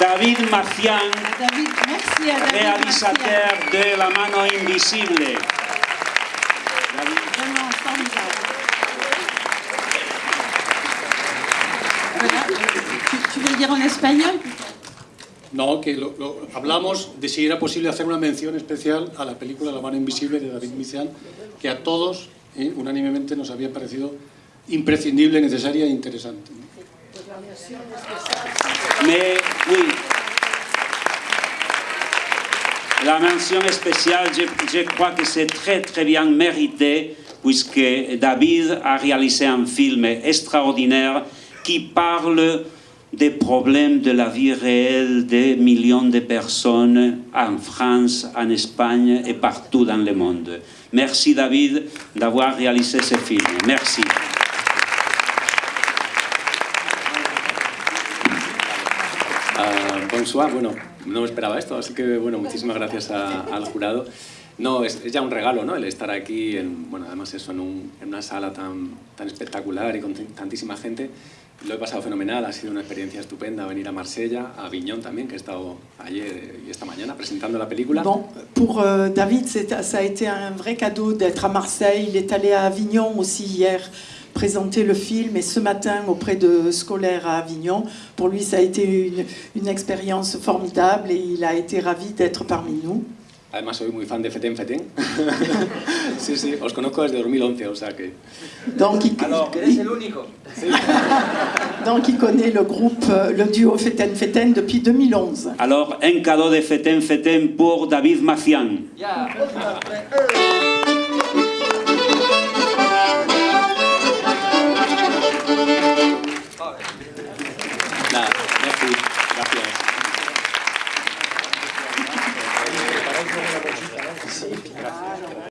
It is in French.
David Macian, David, merci à David réalisateur de La mano invisible. Martial. Vraiment formidable. Voilà. Tu, tu veux le dire en espagnol No, que lo- lo- hablamos de si era posible hacer una mención especial a la película La mano invisible de David Mician, que a todos eh, unánimemente nos había parecido imprescindible, necesaria e interesante. Mais oui, la mention spéciale, je, je crois que c'est très très bien mérité puisque David a réalisé un film extraordinaire qui parle des problèmes de la vie réelle des millions de personnes en France, en Espagne et partout dans le monde. Merci David d'avoir réalisé ce film. Merci. Ah, bonsoir, bueno, no me esperaba esto, así que bueno, muchísimas gracias a- al jurado. No, es, es ya un regalo, ¿no? El estar aquí, en, bueno, además eso, en, un- en una sala tan, tan espectacular y con tantísima gente. Lo he pasado fenomenal, ha sido una experiencia estupenda venir a Marsella, a Aviñón también, que he estado ayer y esta mañana presentando la película. Bon, pour euh, David, ça a été un vrai cadeau d'être à Marseille. Il est allé à Avignon aussi hier présenter le film et ce matin auprès de scolaires à Avignon. Pour lui, ça a été une, une expérience formidable et il a été ravi d'être parmi nous. Además soy muy fan de Feten Feten. sí, sí, os conozco desde 2011, o sea que... Donc il, il- donc il connaît le groupe, euh, le duo Feten Feten depuis 2011. Alors, un cadeau de Feten Feten pour David Macian. Nada, Gracias. Gracias.